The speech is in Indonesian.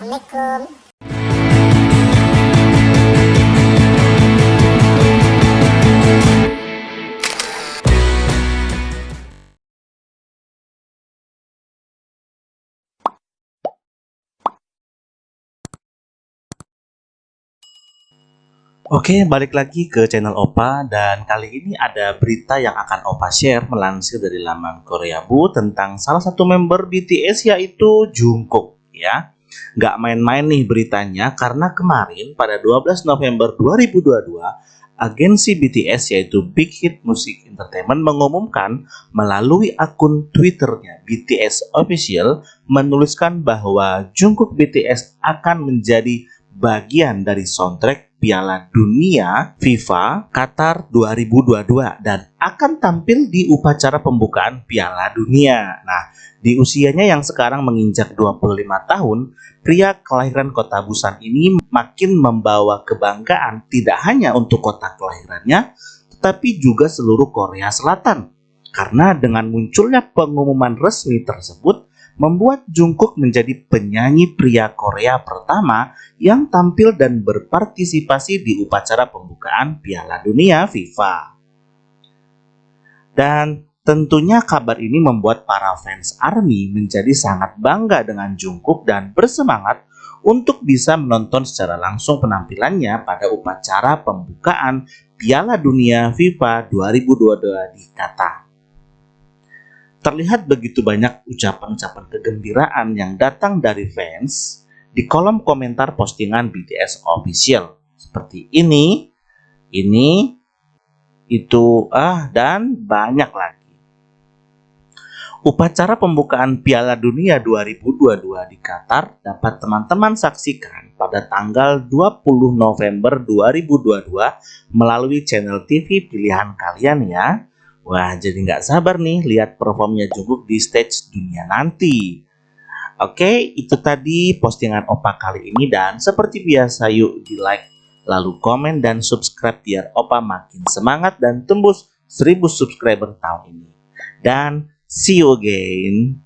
Assalamualaikum. Oke, balik lagi ke channel Opa dan kali ini ada berita yang akan Opa share melansir dari laman Korea Bu tentang salah satu member BTS yaitu Jungkook ya. Nggak main-main nih beritanya karena kemarin pada 12 November 2022 agensi BTS yaitu Big Hit Music Entertainment mengumumkan melalui akun Twitternya BTS Official menuliskan bahwa Jungkook BTS akan menjadi bagian dari soundtrack Piala Dunia FIFA Qatar 2022 dan akan tampil di upacara pembukaan Piala Dunia. Nah, di usianya yang sekarang menginjak 25 tahun, pria kelahiran kota Busan ini makin membawa kebanggaan tidak hanya untuk kota kelahirannya, tetapi juga seluruh Korea Selatan. Karena dengan munculnya pengumuman resmi tersebut, membuat Jungkook menjadi penyanyi pria Korea pertama yang tampil dan berpartisipasi di upacara pembukaan Piala Dunia FIFA. Dan tentunya kabar ini membuat para fans ARMY menjadi sangat bangga dengan Jungkook dan bersemangat untuk bisa menonton secara langsung penampilannya pada upacara pembukaan Piala Dunia FIFA 2022 di Qatar. Terlihat begitu banyak ucapan-ucapan kegembiraan yang datang dari fans di kolom komentar postingan BTS official. Seperti ini, ini, itu, ah, dan banyak lagi. Upacara pembukaan Piala Dunia 2022 di Qatar dapat teman-teman saksikan pada tanggal 20 November 2022 melalui channel TV pilihan kalian ya. Wah, jadi nggak sabar nih lihat performnya Jungkook di stage dunia nanti. Oke, itu tadi postingan Opa kali ini dan seperti biasa yuk di like, lalu komen dan subscribe biar Opa makin semangat dan tembus 1000 subscriber tahun ini. Dan see you again.